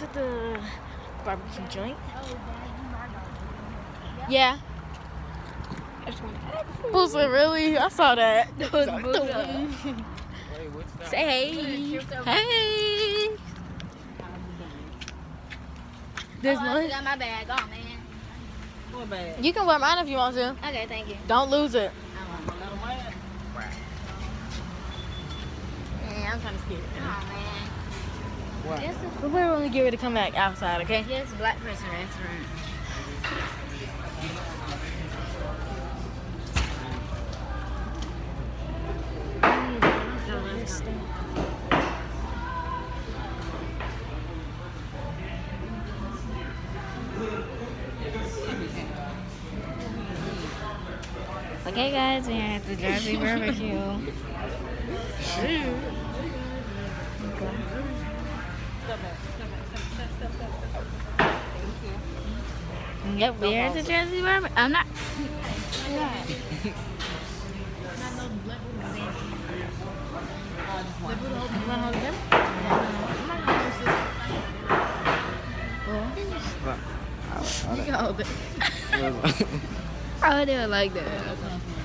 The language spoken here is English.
to the barbecue joint. Yeah. Boosa, really? I saw that. Say hey. Hey. There's oh, I one. got my bag on, man. What bag? You can wear mine if you want to. Okay, thank you. Don't lose it. Little. Yeah, I'm kind of scared. Oh man. What? Yes, we're only get ready to come back outside, okay? yes, black person restaurant. Okay, guys, we're at the Jersey Barbecue. Oh, Yep, we're at the Jersey Barbecue. I'm not. You can hold it. I didn't like that. Okay.